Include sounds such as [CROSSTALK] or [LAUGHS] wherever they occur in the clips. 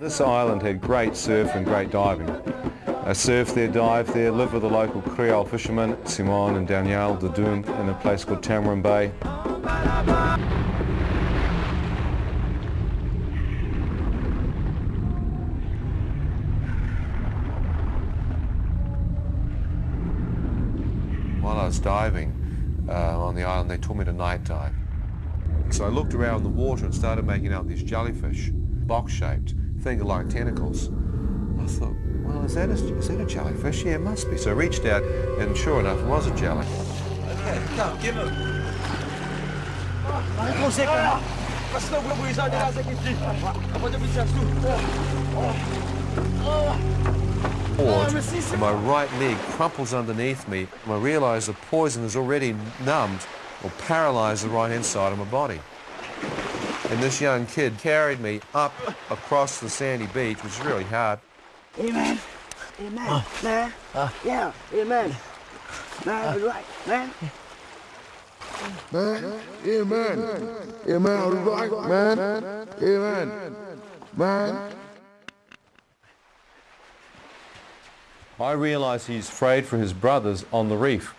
This island had great surf and great diving. I surfed there, dived there, lived with the local Creole fishermen, Simon and Danielle de Doom, in a place called Tamarin Bay. While I was diving uh, on the island, they taught me to night dive. So I looked around the water and started making out these jellyfish, box-shaped, finger-like tentacles. I thought, well, is that, a, is that a jellyfish? Yeah, it must be. So I reached out, and sure enough, it was a jelly. Okay, come, give him. Ah, Board, and my right leg crumples underneath me, and I realise the poison has already numbed or paralysed the right-hand side of my body. And this young kid carried me up across the sandy beach, which is really hard. Amen. Amen. Man. Yeah. Amen. Man, right. Man. Man, amen. Amen, all right, man. Amen. Man. I realise he's afraid for his brothers on the reef.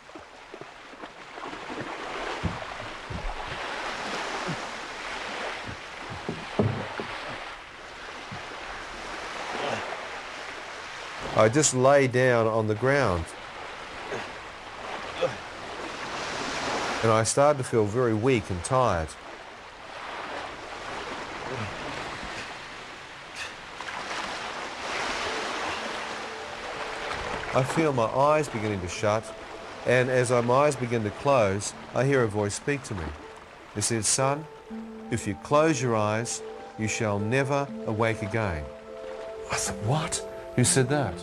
I just lay down on the ground. And I started to feel very weak and tired. I feel my eyes beginning to shut, and as my eyes begin to close, I hear a voice speak to me. It says, son, if you close your eyes, you shall never awake again. I said, what? Who said that?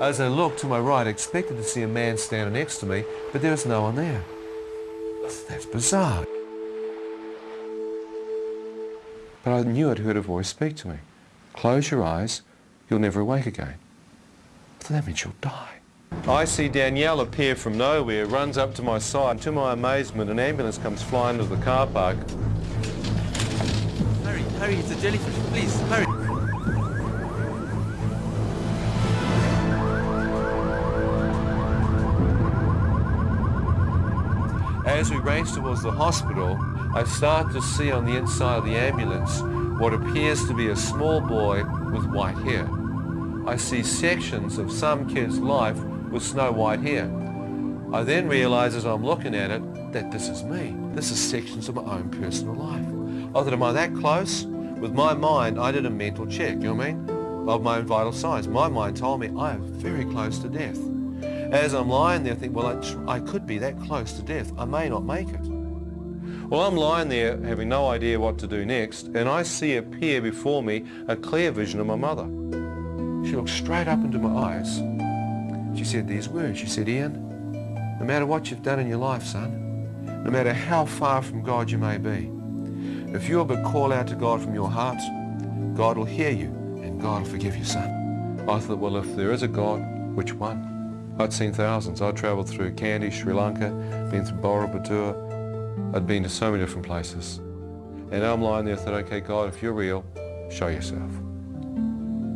As I looked to my right, I expected to see a man standing next to me, but there was no one there. That's bizarre. But I knew I'd heard a voice speak to me. Close your eyes, you'll never awake again. So that means you'll die. I see Danielle appear from nowhere, runs up to my side. To my amazement, an ambulance comes flying to the car park. Hurry, hurry, it's a jellyfish. Please, hurry. As we race towards the hospital, I start to see on the inside of the ambulance what appears to be a small boy with white hair. I see sections of some kid's life with snow white hair. I then realise as I'm looking at it that this is me. This is sections of my own personal life. I thought, am I that close? With my mind, I did a mental check, you know what I mean? Of my own vital signs. My mind told me I am very close to death. As I'm lying there, I think, well, I, I could be that close to death. I may not make it. Well, I'm lying there having no idea what to do next, and I see appear before me a clear vision of my mother. She looks straight up into my eyes. She said these words. She said, Ian, no matter what you've done in your life, son, no matter how far from God you may be, if you'll but call out to God from your heart, God will hear you and God will forgive you, son. I thought, well, if there is a God, which one? I'd seen thousands. I'd travelled through Kandy, Sri Lanka, been through Borobudur. I'd been to so many different places. And I'm lying there, I thought, okay, God, if you're real, show yourself.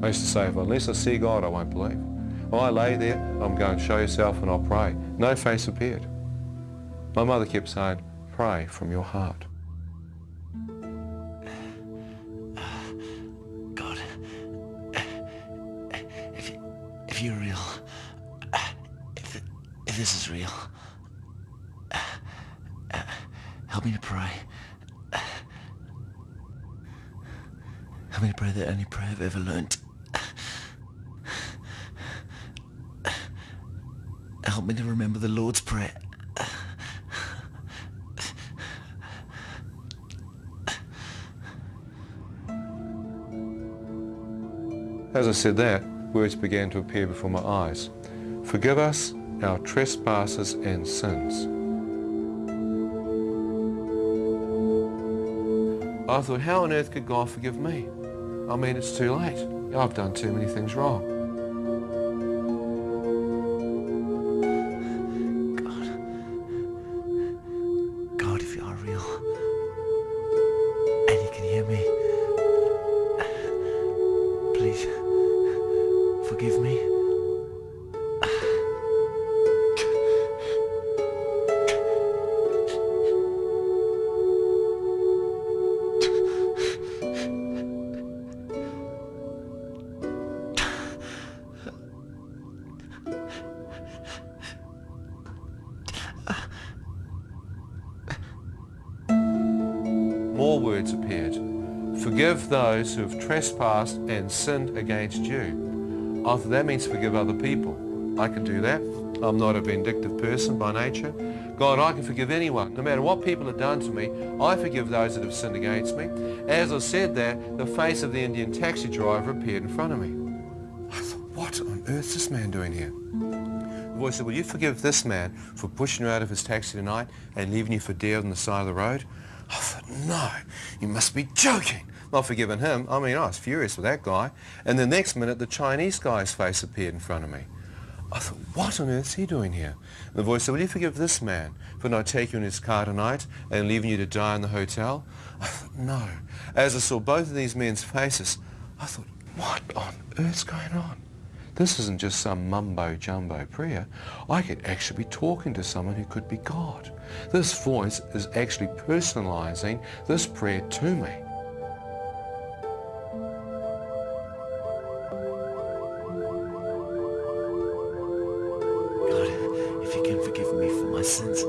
I used to say, if unless I see God, I won't believe. I lay there, I'm going, to show yourself and I'll pray. No face appeared. My mother kept saying, pray from your heart. God, if, if you're real, if, if this is real, help me to pray. Help me to pray the only prayer I've ever learnt. Help me to remember the Lord's Prayer. As I said that, words began to appear before my eyes. Forgive us our trespasses and sins. I thought, how on earth could God forgive me? I mean, it's too late. I've done too many things wrong. Those who have trespassed and sinned against you. Thought that means forgive other people. I can do that. I'm not a vindictive person by nature. God, I can forgive anyone. No matter what people have done to me, I forgive those that have sinned against me. As I said that, the face of the Indian taxi driver appeared in front of me. I thought, what on earth is this man doing here? The voice said, will you forgive this man for pushing you out of his taxi tonight and leaving you for dead on the side of the road? I thought, no, you must be joking. Not forgiving him. I mean, I was furious with that guy. And the next minute, the Chinese guy's face appeared in front of me. I thought, what on earth is he doing here? And the voice said, will you forgive this man for not taking you in his car tonight and leaving you to die in the hotel? I thought, no. As I saw both of these men's faces, I thought, what on earth's going on? This isn't just some mumbo-jumbo prayer. I could actually be talking to someone who could be God. This voice is actually personalizing this prayer to me. Sins,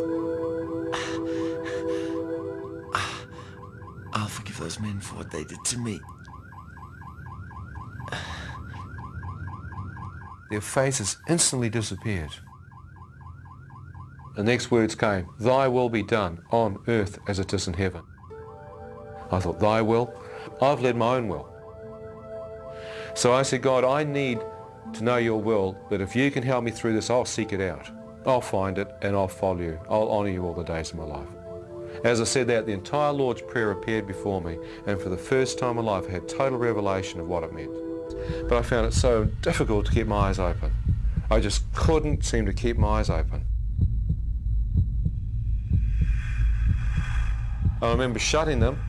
I'll forgive those men for what they did to me. Their faces instantly disappeared. The next words came, Thy will be done on earth as it is in heaven. I thought, Thy will? I've led my own will. So I said, God, I need to know your will, that if you can help me through this, I'll seek it out. I'll find it and I'll follow you. I'll honour you all the days of my life. As I said that, the entire Lord's Prayer appeared before me, and for the first time in my life I had total revelation of what it meant. But I found it so difficult to keep my eyes open. I just couldn't seem to keep my eyes open. I remember shutting them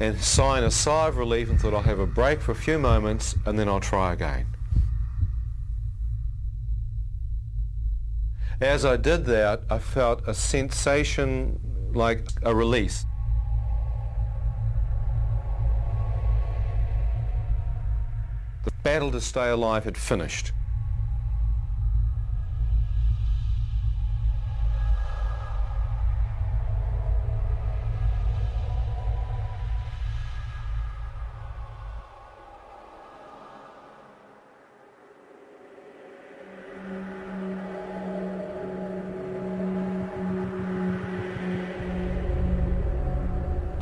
and sighing a sigh of relief and thought I'll have a break for a few moments and then I'll try again. As I did that, I felt a sensation like a release. The battle to stay alive had finished.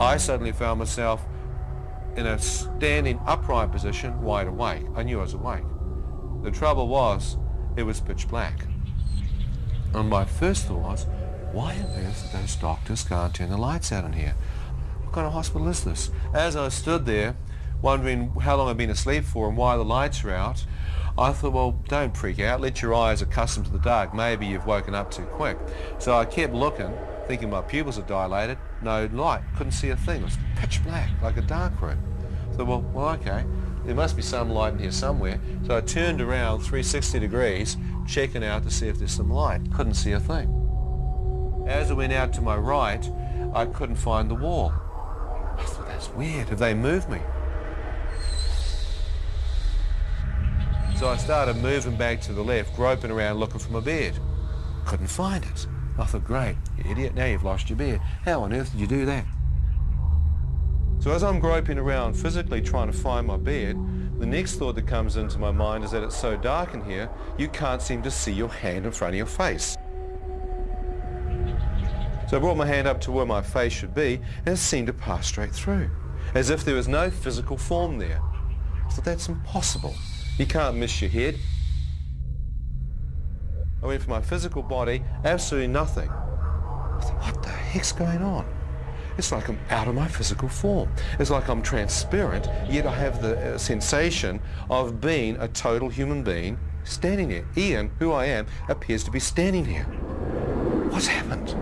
I suddenly found myself in a standing upright position, wide awake. I knew I was awake. The trouble was, it was pitch black. And my first thought was, why on earth those doctors can't turn the lights out in here? What kind of hospital is this? As I stood there, wondering how long I'd been asleep for and why the lights were out, I thought, well, don't freak out. Let your eyes accustom to the dark. Maybe you've woken up too quick. So I kept looking, thinking my pupils had dilated. No light. Couldn't see a thing. It was pitch black, like a dark room. So, well, well, okay. There must be some light in here somewhere. So I turned around 360 degrees, checking out to see if there's some light. Couldn't see a thing. As I went out to my right, I couldn't find the wall. I thought, that's weird. Have they moved me? So I started moving back to the left, groping around looking for my bed. Couldn't find it. I thought, great, you idiot, now you've lost your beard. How on earth did you do that? So as I'm groping around physically trying to find my beard, the next thought that comes into my mind is that it's so dark in here, you can't seem to see your hand in front of your face. So I brought my hand up to where my face should be, and it seemed to pass straight through, as if there was no physical form there. I thought, that's impossible. You can't miss your head. I went for my physical body, absolutely nothing. Thought, what the heck's going on? It's like I'm out of my physical form. It's like I'm transparent, yet I have the uh, sensation of being a total human being standing there. Ian, who I am, appears to be standing here. What's happened?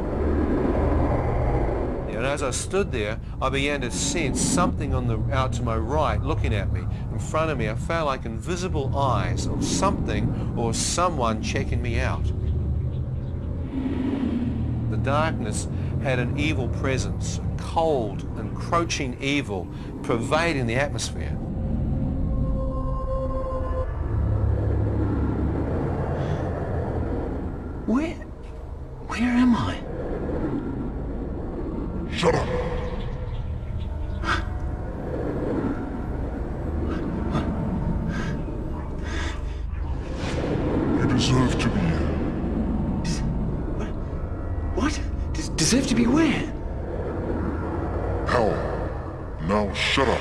As I stood there, I began to sense something on the out to my right looking at me. In front of me, I felt like invisible eyes of something or someone checking me out. The darkness had an evil presence, a cold, encroaching evil pervading the atmosphere. Where... Where am I? Shut up. You deserve to be here. What? Des- deserve to be where? Hell. Now shut up.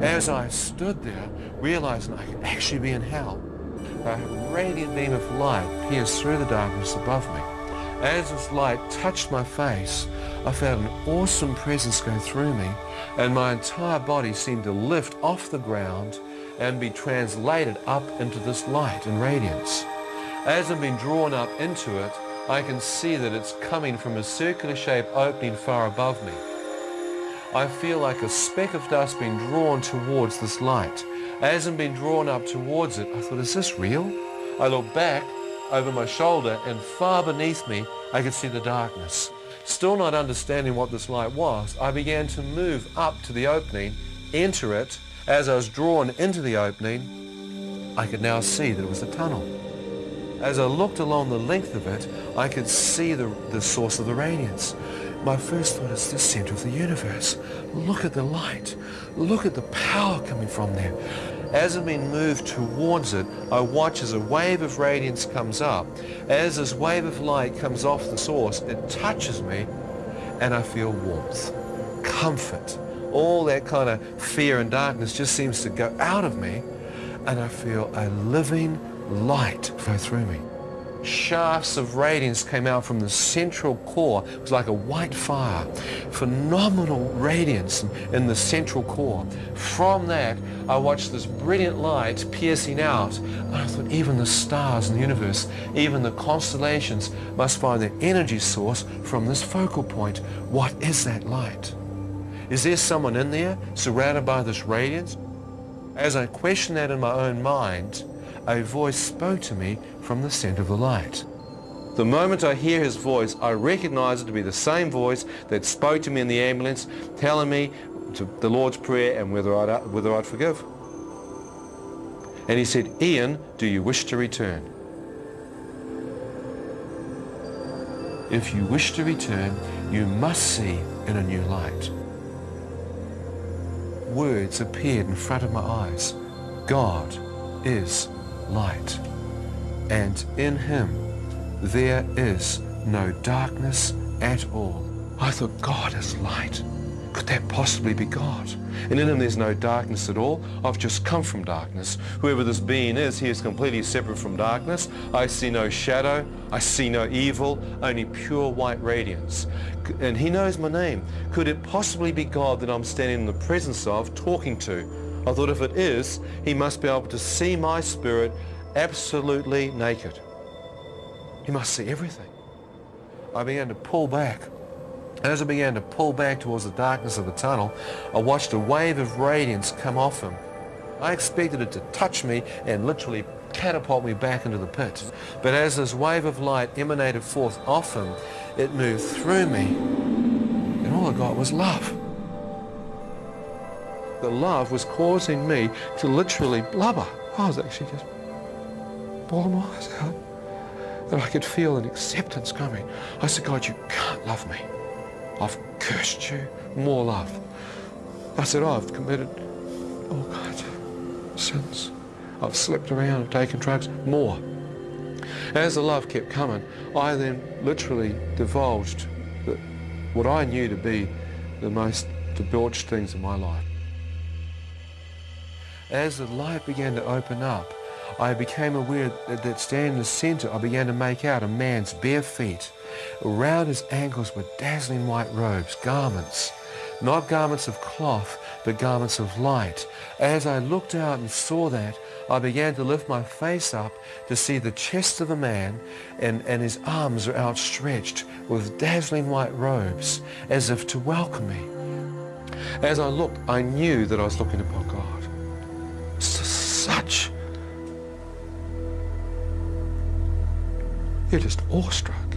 As I stood there, realizing I could actually be in hell, a radiant beam of light pierced through the darkness above me. As this light touched my face, I felt an awesome presence go through me, and my entire body seemed to lift off the ground and be translated up into this light and radiance. As I'm being drawn up into it, I can see that it's coming from a circular shaped opening far above me. I feel like a speck of dust being drawn towards this light. As I'm being drawn up towards it, I thought, is this real? I look back over my shoulder and far beneath me, I could see the darkness. Still not understanding what this light was, I began to move up to the opening, enter it. As I was drawn into the opening, I could now see that it was a tunnel. As I looked along the length of it, I could see the, the source of the radiance. My first thought is the center of the universe. Look at the light. Look at the power coming from there. As I'm being moved towards it, I watch as a wave of radiance comes up. As this wave of light comes off the source, it touches me and I feel warmth, comfort. All that kind of fear and darkness just seems to go out of me and I feel a living light flow through me. Shafts of radiance came out from the central core. It was like a white fire. Phenomenal radiance in, the central core. From that, I watched this brilliant light piercing out. And I thought even the stars in the universe, even the constellations must find their energy source from this focal point. What is that light? Is there someone in there surrounded by this radiance? As I questioned that in my own mind, a voice spoke to me from the center of the light. The moment I hear his voice, I recognize it to be the same voice that spoke to me in the ambulance, telling me to the Lord's Prayer and whether I'd, whether I'd forgive. And he said, Ian, do you wish to return? If you wish to return, you must see in a new light. Words appeared in front of my eyes. God is light. And in him there is no darkness at all. I thought God is light. Could that possibly be God? And in him there's no darkness at all. I've just come from darkness. Whoever this being is, he is completely separate from darkness. I see no shadow. I see no evil, only pure white radiance. And he knows my name. Could it possibly be God that I'm standing in the presence of, talking to? I thought if it is, he must be able to see my spirit absolutely naked. He must see everything. I began to pull back. As I began to pull back towards the darkness of the tunnel, I watched a wave of radiance come off him. I expected it to touch me and literally catapult me back into the pit. But as this wave of light emanated forth off him, it moved through me, and all I got was love. The love was causing me to literally blubber. I was actually just bawling my eyes out. And I could feel an acceptance coming. I said, God, you can't love me. I've cursed you. More love. I said, oh, I've committed all kinds of sins. I've slept around and taken drugs. More. As the love kept coming, I then literally divulged the, what I knew to be the most debauched things in my life. As the light began to open up, I became aware that, standing in the center, I began to make out a man's bare feet. Around his ankles were dazzling white robes, garments, not garments of cloth, but garments of light. As I looked out and saw that, I began to lift my face up to see the chest of the man and, and his arms were outstretched with dazzling white robes as if to welcome me. As I looked, I knew that I was looking upon God. S- such... You're just awestruck.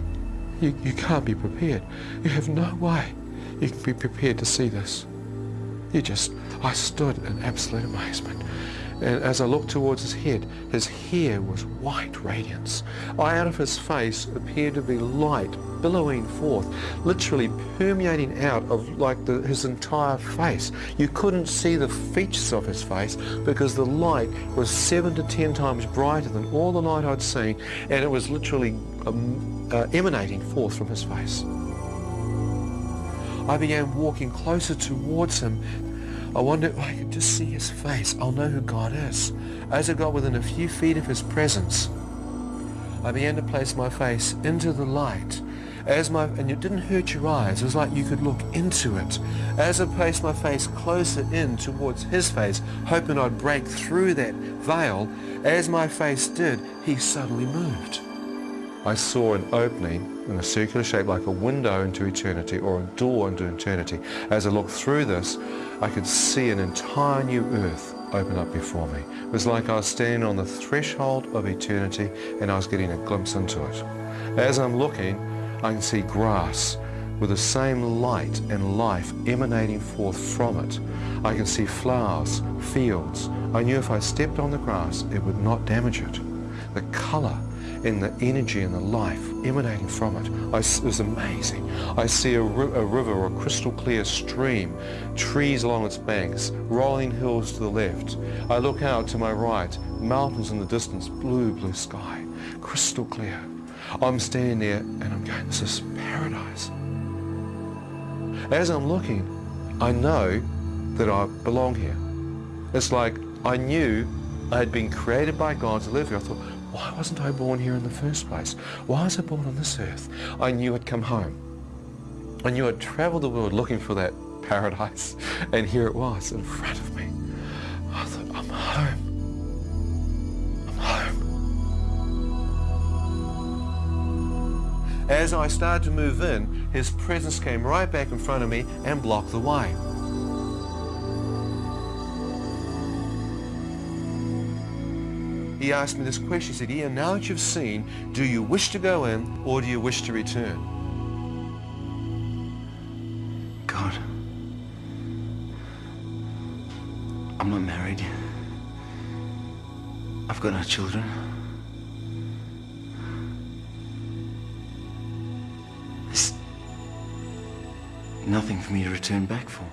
You, you can't be prepared. You have no way you can be prepared to see this. You just, I stood in absolute amazement. And as I looked towards his head, his hair was white radiance. Out of his face appeared to be light billowing forth, literally permeating out of like the, his entire face. You couldn't see the features of his face because the light was seven to ten times brighter than all the light I'd seen, and it was literally um, uh, emanating forth from his face. I began walking closer towards him I wondered if I could just see his face. I'll know who God is. As I got within a few feet of his presence, I began to place my face into the light. As my, and it didn't hurt your eyes. It was like you could look into it. As I placed my face closer in towards his face, hoping I'd break through that veil, as my face did, he suddenly moved. I saw an opening in a circular shape like a window into eternity or a door into eternity. As I looked through this, I could see an entire new earth open up before me. It was like I was standing on the threshold of eternity and I was getting a glimpse into it. As I'm looking, I can see grass with the same light and life emanating forth from it. I can see flowers, fields. I knew if I stepped on the grass, it would not damage it. The color in the energy and the life emanating from it. I, it was amazing. I see a, a river or a crystal clear stream, trees along its banks, rolling hills to the left. I look out to my right, mountains in the distance, blue, blue sky, crystal clear. I'm standing there and I'm going, this is paradise. As I'm looking, I know that I belong here. It's like I knew I had been created by God to live here. I thought, why wasn't I born here in the first place? Why was I born on this earth? I knew I'd come home. I knew I'd traveled the world looking for that paradise, and here it was in front of me. I thought, I'm home. I'm home. As I started to move in, his presence came right back in front of me and blocked the way. He asked me this question. He said, Ian, now that you've seen, do you wish to go in or do you wish to return? God, I'm not married. I've got no children. There's nothing for me to return back for.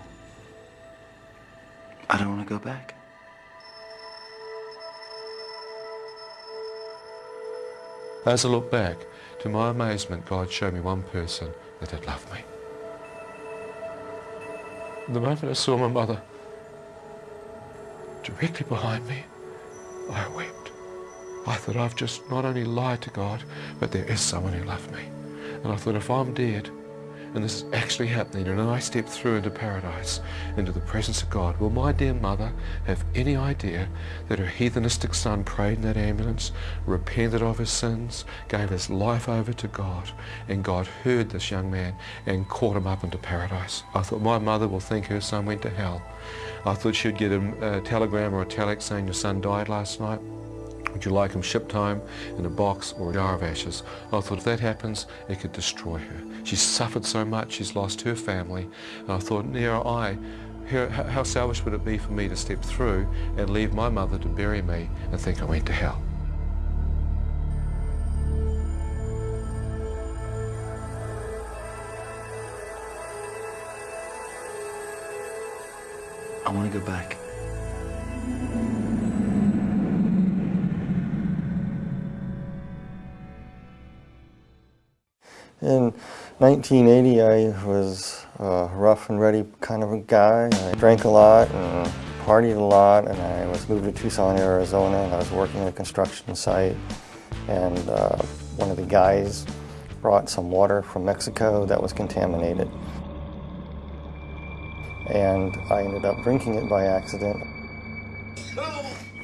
I don't want to go back. As I look back, to my amazement, God showed me one person that had loved me. The moment I saw my mother directly behind me, I wept. I thought I've just not only lied to God, but there is someone who loved me. And I thought if I'm dead, and this is actually happening, and I step through into paradise, into the presence of God, will my dear mother have any idea that her heathenistic son prayed in that ambulance, repented of his sins, gave his life over to God, and God heard this young man and caught him up into paradise? I thought my mother will think her son went to hell. I thought she'd get a, a telegram or a telex saying your son died last night. Would you like him shipped home in a box or a jar of ashes? I thought if that happens, it could destroy her. She's suffered so much, she's lost her family. And I thought, near I, how selfish would it be for me to step through and leave my mother to bury me and think I went to hell? I want to go back. In 1980, I was a rough and ready kind of a guy. I drank a lot and partied a lot, and I was moved to Tucson, Arizona, and I was working at a construction site. And uh, one of the guys brought some water from Mexico that was contaminated. And I ended up drinking it by accident.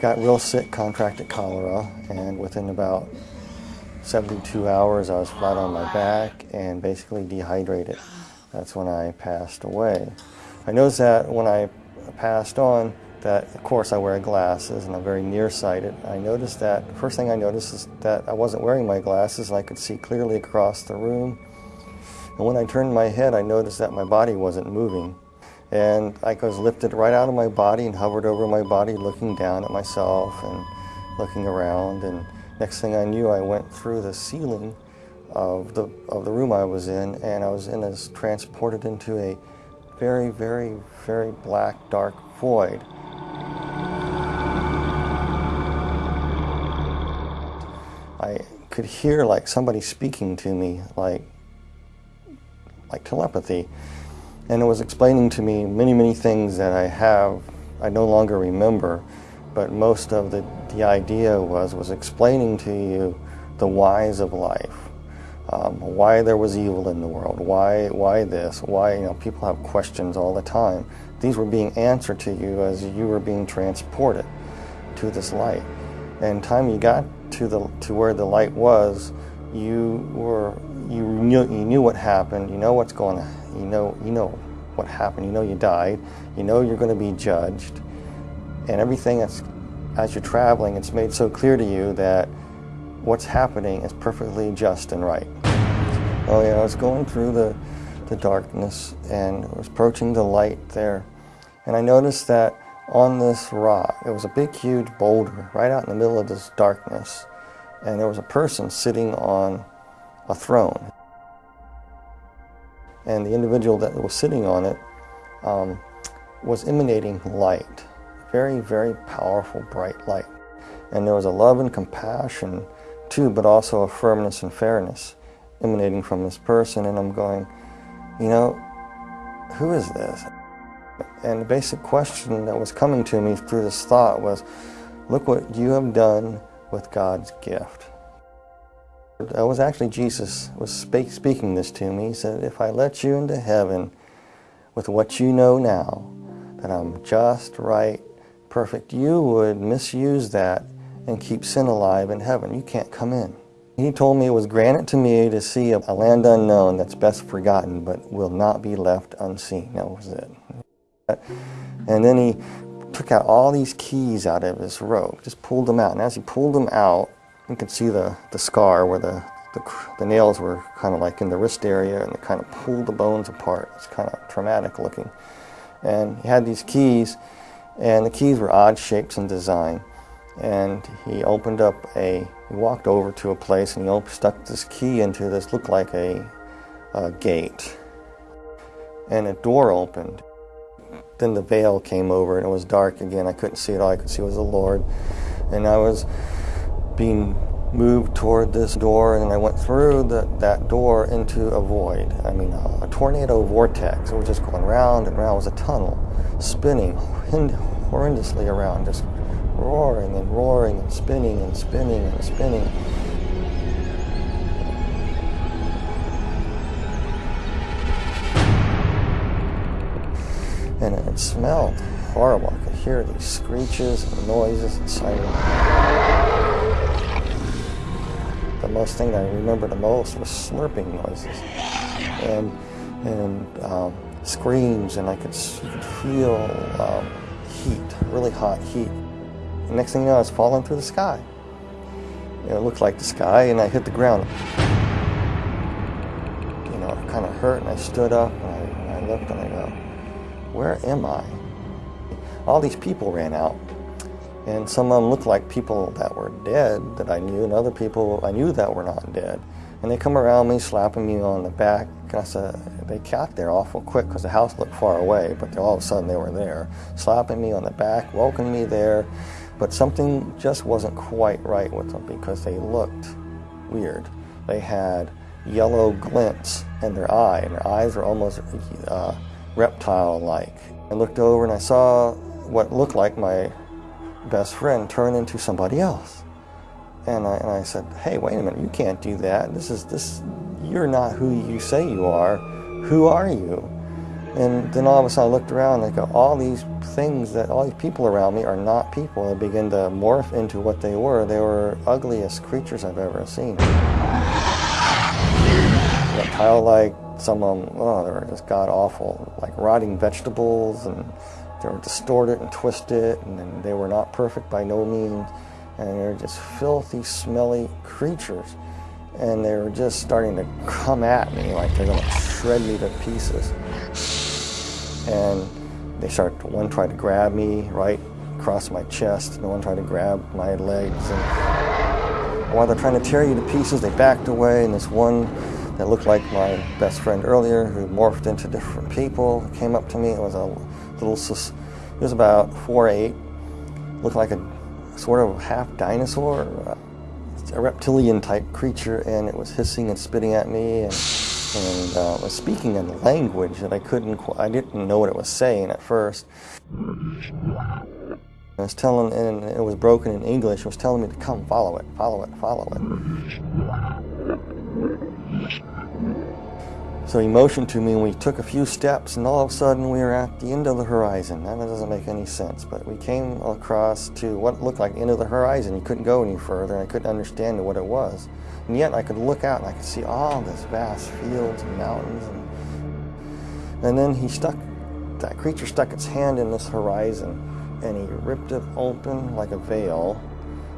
got real sick, contracted cholera, and within about 72 hours I was flat on my back and basically dehydrated. That's when I passed away. I noticed that when I passed on, that of course I wear glasses and I'm very nearsighted. I noticed that, first thing I noticed is that I wasn't wearing my glasses and I could see clearly across the room. And when I turned my head, I noticed that my body wasn't moving. And I was lifted right out of my body and hovered over my body, looking down at myself and looking around. And next thing I knew, I went through the ceiling of the, of the room I was in, and I was in as transported into a very, very, very black, dark void. I could hear like somebody speaking to me, like like telepathy, and it was explaining to me many, many things that I have I no longer remember, but most of the the idea was was explaining to you the whys of life, um, why there was evil in the world, why why this, why you know people have questions all the time. These were being answered to you as you were being transported to this light. And time you got to the to where the light was, you were you knew you knew what happened. You know what's going on. You know you know what happened. You know you died. You know you're going to be judged, and everything that's as you're traveling, it's made so clear to you that what's happening is perfectly just and right. Oh yeah, I was going through the the darkness and was approaching the light there, and I noticed that on this rock. It was a big, huge boulder right out in the middle of this darkness. And there was a person sitting on a throne. And the individual that was sitting on it um, was emanating light. Very, very powerful, bright light. And there was a love and compassion too, but also a firmness and fairness emanating from this person. And I'm going, you know, who is this? And the basic question that was coming to me through this thought was, look what you have done with God's gift. That was actually Jesus was speak, speaking this to me. He said, if I let you into heaven with what you know now, that I'm just, right, perfect, you would misuse that and keep sin alive in heaven. You can't come in. He told me it was granted to me to see a land unknown that's best forgotten, but will not be left unseen. That was it. And then he took out all these keys out of his robe, just pulled them out. And as he pulled them out, you could see the, the scar where the, the, the nails were kind of like in the wrist area and they kind of pulled the bones apart. It's kind of traumatic looking. And he had these keys, and the keys were odd shapes and design. And he opened up a, he walked over to a place and he stuck this key into this, looked like a, a gate. And a door opened. Then the veil came over and it was dark again. I couldn't see it. All I could see was the Lord. And I was being moved toward this door and I went through the, that door into a void. I mean, a, a tornado vortex. It was just going round and round. It was a tunnel, spinning horrendously around, just roaring and roaring and spinning and spinning and spinning. and it smelled horrible. I could hear these screeches and noises and sirens. Most thing I remember the most was slurping noises and and um, screams, and I could, could feel um, heat, really hot heat. The next thing you know, I was falling through the sky. it looked like the sky, and I hit the ground. You know, it kind of hurt, and I stood up, and I, I looked, and I go, where am I? All these people ran out. And some of them looked like people that were dead that I knew, and other people I knew that were not dead. And they come around me, slapping me on the back. And I said, they got there awful quick because the house looked far away, but all of a sudden they were there, slapping me on the back, welcoming me there. But something just wasn't quite right with them because they looked weird. They had yellow glints in their eye, and their eyes were almost uh, reptile-like. I looked over and I saw what looked like my best friend turn into somebody else. And I, and I said, hey, wait a minute, you can't do that. This is, this, you're not who you say you are. Who are you? And then all of a sudden I looked around and I go, all these things that, all these people around me are not people. They begin to morph into what they were. They were ugliest creatures I've ever seen. Reptile-like, some of them, oh, they were just god-awful, like rotting vegetables, and they were distorted and twisted, it, and they were not perfect by no means, and they're just filthy, smelly creatures. And they were just starting to come at me like they're gonna shred me to pieces and they started, one tried to grab me right across my chest, and the one tried to grab my legs. And while they're trying to tear you to pieces, they backed away, and this one that looked like my best friend earlier, who morphed into different people, came up to me. It was a little, was about four eight, looked like a sort of half dinosaur, a reptilian type creature, and it was hissing and spitting at me. And, and uh, was speaking in language that I couldn't, I didn't know what it was saying at first. I was telling, and it was broken in English, it was telling me to come, follow it, follow it, follow it. So he motioned to me and we took a few steps and all of a sudden we were at the end of the horizon. That doesn't make any sense, but we came across to what looked like the end of the horizon. You couldn't go any further and I couldn't understand what it was. And yet I could look out and I could see all this vast fields and mountains. And, and then he stuck, that creature stuck its hand in this horizon and he ripped it open like a veil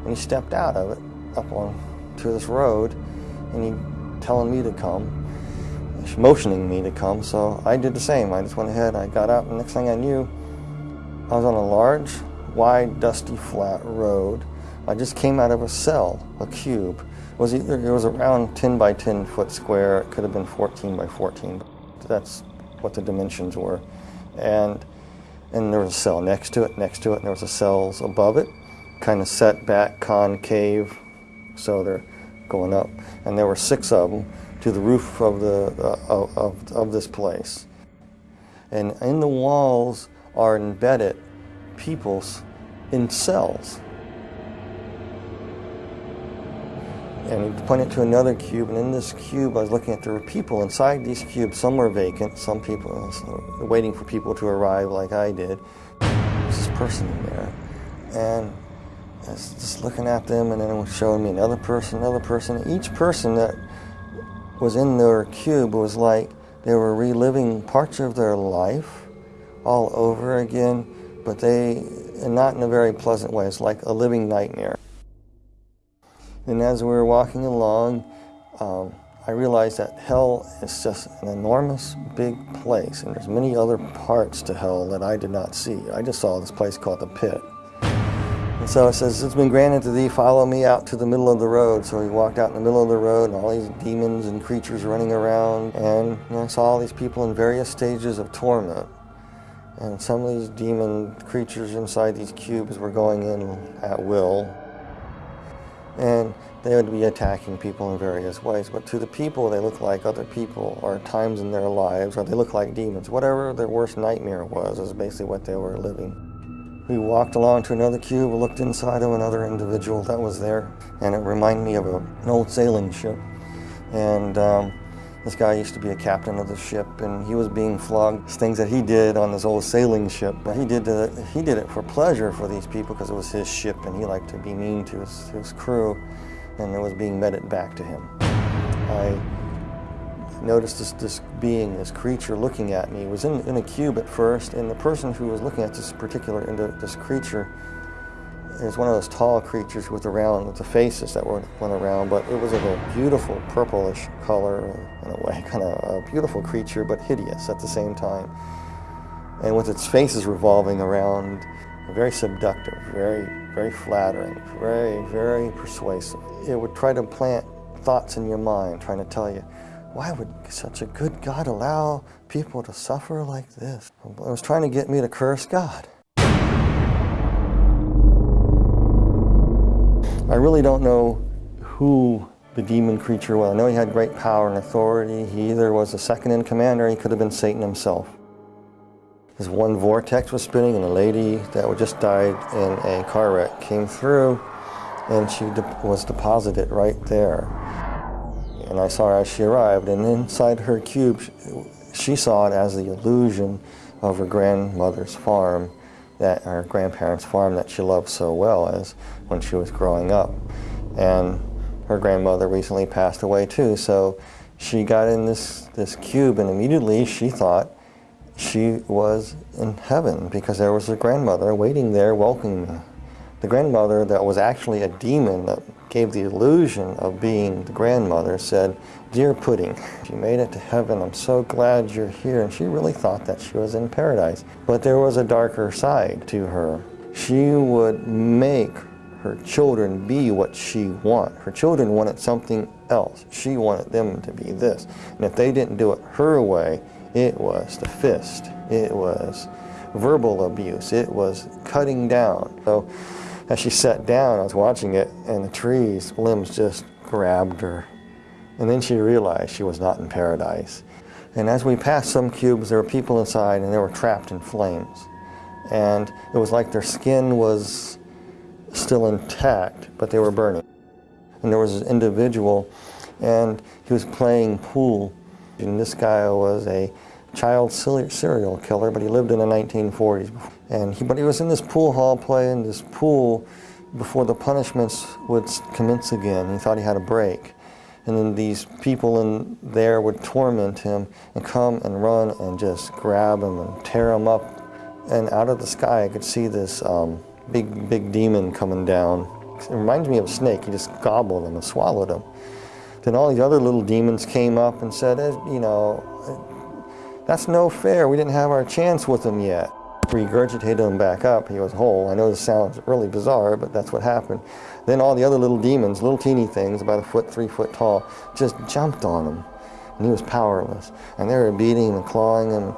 and he stepped out of it up on to this road and he telling me to come motioning me to come so I did the same. I just went ahead I got out and next thing I knew I was on a large wide dusty flat road. I just came out of a cell a cube. It was either it was around 10 by 10 foot square. It could have been 14 by 14 that's what the dimensions were. And and there was a cell next to it next to it and there was a cells above it. Kind of set back concave so they're going up. And there were six of them to the roof of, the, uh, of, of this place. And in the walls are embedded peoples in cells. And he pointed to another cube, and in this cube I was looking at there were people inside these cubes. Some were vacant, some people uh, waiting for people to arrive like I did. There's this person in there. And I was just looking at them, and then it was showing me another person, another person. Each person that was in their cube was like they were reliving parts of their life all over again, but they, and not in a very pleasant way. It's like a living nightmare. And as we were walking along, um, I realized that hell is just an enormous big place, and there's many other parts to hell that I did not see. I just saw this place called the pit. And so it says, it's been granted to thee, follow me out to the middle of the road. So he walked out in the middle of the road and all these demons and creatures running around. And you know, I saw all these people in various stages of torment. And some of these demon creatures inside these cubes were going in at will. And they would be attacking people in various ways. But to the people, they look like other people or times in their lives, or they look like demons. Whatever their worst nightmare was, is basically what they were living. We walked along to another cube, looked inside of another individual that was there, and it reminded me of a, an old sailing ship. And um, this guy used to be a captain of the ship, and he was being flogged. Things that he did on this old sailing ship, but he did the, he did it for pleasure for these people because it was his ship, and he liked to be mean to his, his crew, and it was being meted back to him. I noticed this, this being, this creature looking at me. It was in, in a cube at first, and the person who was looking at this particular, into this creature, is one of those tall creatures with around, with the faces that went around, but it was of a beautiful purplish color in a way, [LAUGHS] kind of a beautiful creature, but hideous at the same time. And with its faces revolving around, very seductive, very, very flattering, very, very persuasive. It would try to plant thoughts in your mind, trying to tell you, why would such a good God allow people to suffer like this? It was trying to get me to curse God. I really don't know who the demon creature was. I know he had great power and authority. He either was a second in command or he could have been Satan himself. This one vortex was spinning and a lady that just died in a car wreck came through and she was deposited right there and I saw her as she arrived, and inside her cube, She saw it as the illusion of her grandmother's farm, that her grandparents' farm that she loved so well as when she was growing up. And her grandmother recently passed away too, so she got in this, this cube and immediately she thought she was in heaven because there was a grandmother waiting there welcoming her. The grandmother that was actually a demon that gave the illusion of being the grandmother said, Dear Pudding, you made it to heaven. I'm so glad you're here. And she really thought that she was in paradise. But there was a darker side to her. She would make her children be what she wanted. Her children wanted something else. She wanted them to be this. And if they didn't do it her way, it was the fist. It was verbal abuse. It was cutting down. So as she sat down, I was watching it, and the trees, limbs just grabbed her. And then she realized she was not in paradise. And as we passed some cubes, there were people inside, and they were trapped in flames. And it was like their skin was still intact, but they were burning. And there was an individual, and he was playing pool. And this guy was a child serial killer, but he lived in the 1940s. And he, but he was in this pool hall playing this pool before the punishments would commence again. He thought he had a break. And then these people in there would torment him and come and run and just grab him and tear him up. And out of the sky, I could see this um, big, big demon coming down. It reminds me of a snake. He just gobbled him and swallowed him. Then all these other little demons came up and said, eh, you know, that's no fair. We didn't have our chance with him yet. Regurgitated him back up. He was whole. I know this sounds really bizarre, but that's what happened. Then all the other little demons, little teeny things, about a foot, three foot tall, just jumped on him. And he was powerless. And they were beating him and clawing him.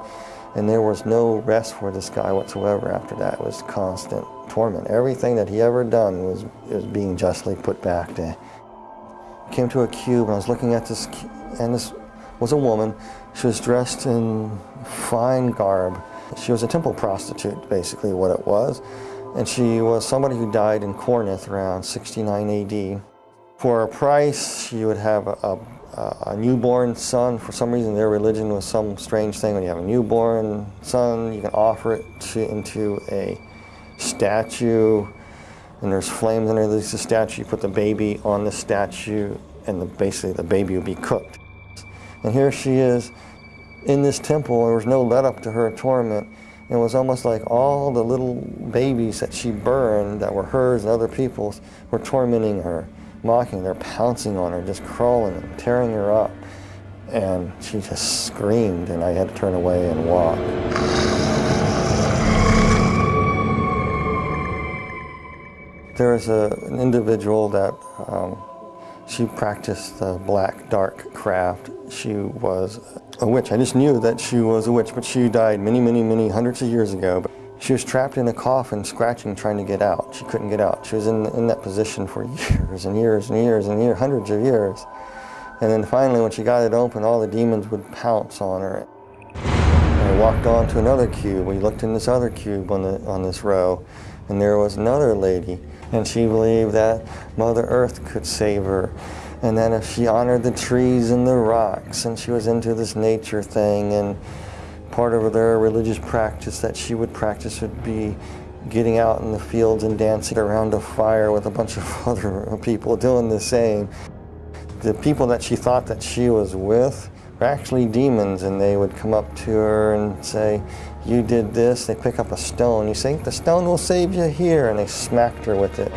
And there was no rest for this guy whatsoever after that. It was constant torment. Everything that he ever done was, was being justly put back to. Came to a cube and I was looking at this, and this was a woman. She was dressed in fine garb. She was a temple prostitute, basically what it was. And she was somebody who died in Corinth around 69 AD. For a price, she would have a, a, a, newborn son. For some reason, their religion was some strange thing. When you have a newborn son, you can offer it to, into a statue, and there's flames underneath the statue. You put the baby on the statue, and the, basically the baby would be cooked. And here she is in this temple. There was no let up to her torment. It was almost like all the little babies that she burned that were hers and other people's were tormenting her, mocking her, pouncing on her, just crawling and tearing her up. And she just screamed, and I had to turn away and walk. There was a, an individual that um, she practiced the black dark craft. She was a witch. I just knew that she was a witch, but she died many, many, many hundreds of years ago. But she was trapped in a coffin, scratching, trying to get out. She couldn't get out. She was in, in that position for years and years and years and years, hundreds of years. And then finally, when she got it open, all the demons would pounce on her. And I walked on to another cube. We looked in this other cube on, the, on this row, and there was another lady and she believed that Mother Earth could save her. And then if she honored the trees and the rocks, and she was into this nature thing, and part of their religious practice that she would practice would be getting out in the fields and dancing around a fire with a bunch of [LAUGHS] other people doing the same. The people that she thought that she was with were actually demons, and they would come up to her and say, you did this, they pick up a stone. You think the stone will save you here, and they smacked her with it.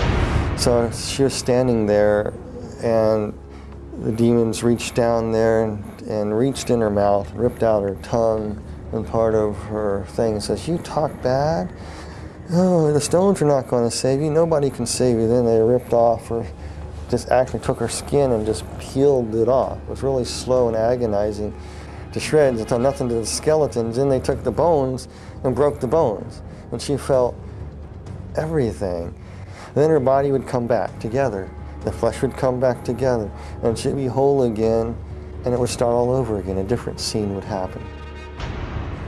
So she was standing there, and the demons reached down there and, and reached in her mouth, ripped out her tongue and part of her thing, and says, you talk bad? Oh, the stones are not going to save you. Nobody can save you. Then they ripped off her, just actually took her skin and just peeled it off. It was really slow and agonizing to shreds until nothing to the skeletons. Then they took the bones and broke the bones. And she felt everything. then her body would come back together. The flesh would come back together. And she'd be whole again. And it would start all over again. A different scene would happen.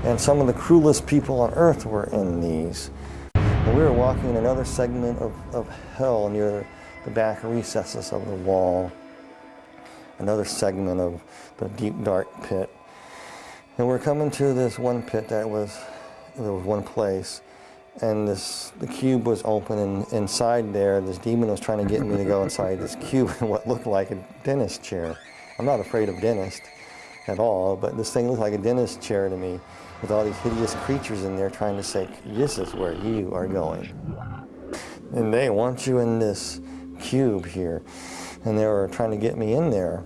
And some of the cruelest people on earth were in these. And we were walking in another segment of, of hell near the back recesses of the wall. Another segment of the deep dark pit. And we're coming to this one pit that was, there was one place, and this, the cube was open, and inside there, this demon was trying to get me to go inside this cube in what looked like a dentist chair. I'm not afraid of dentists at all, but this thing looked like a dentist chair to me, with all these hideous creatures in there trying to say, this is where you are going. And they want you in this cube here. And they were trying to get me in there.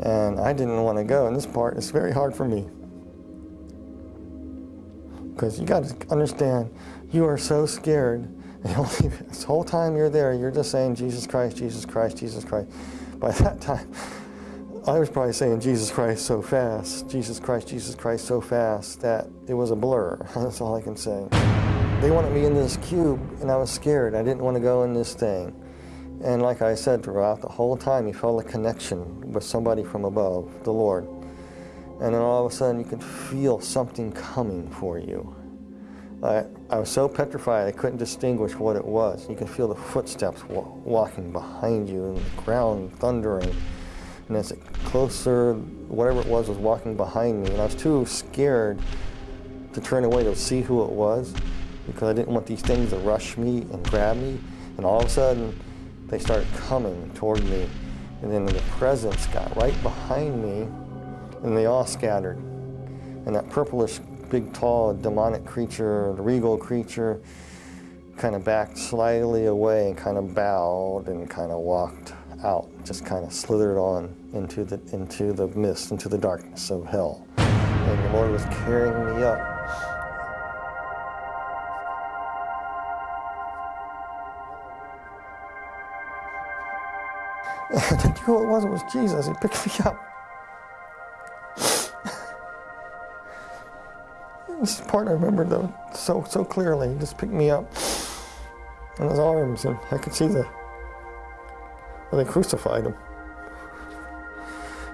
And I didn't want to go. And this part is very hard for me. Because you got to understand, you are so scared. [LAUGHS] This whole time you're there, you're just saying, Jesus Christ, Jesus Christ, Jesus Christ. By [LAUGHS] that time, I was probably saying Jesus Christ so fast, Jesus Christ, Jesus Christ so fast that it was a blur. [LAUGHS] That's all I can say. They wanted me in this cube and I was scared. I didn't want to go in this thing. And like I said, throughout the whole time, you felt a connection with somebody from above, the Lord. And then all of a sudden, you can feel something coming for you. I, I was so petrified, I couldn't distinguish what it was. You can feel the footsteps wa walking behind you and the ground thundering. And as it closer, whatever it was was walking behind me. And I was too scared to turn away to see who it was because I didn't want these things to rush me and grab me. And all of a sudden, they started coming toward me. And then the presence got right behind me and they all scattered. And that purplish, big, tall, demonic creature, the regal creature, kind of backed slightly away and kind of bowed and kind of walked out, just kind of slithered on into the, into the mist, into the darkness of hell. And the Lord was carrying me up. [LAUGHS] I who it was, it was Jesus. He picked me up. This part I remember though so so clearly. He just picked me up in his arms, and I could see the where they crucified him.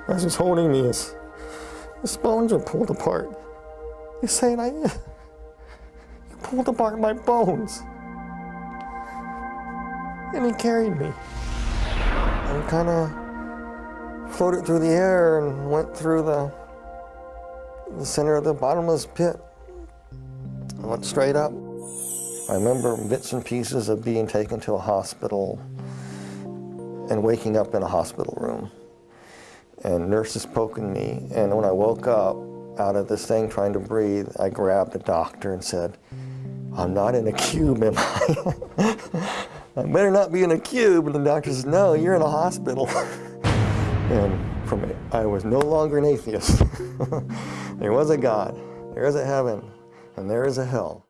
As he's holding me, his, his bones are pulled apart. He's saying, "I, [LAUGHS] you pulled apart my bones," and he carried me and kind of floated through the air and went through the the center of the bottomless pit. Went straight up. I remember bits and pieces of being taken to a hospital and waking up in a hospital room and nurses poking me. And when I woke up out of this thing trying to breathe, I grabbed the doctor and said, I'm not in a cube, am I? [LAUGHS] I better not be in a cube. And the doctor says, no, you're in a hospital. [LAUGHS] and from it, I was no longer an atheist. [LAUGHS] there was a God, there is a heaven, and there is a hell.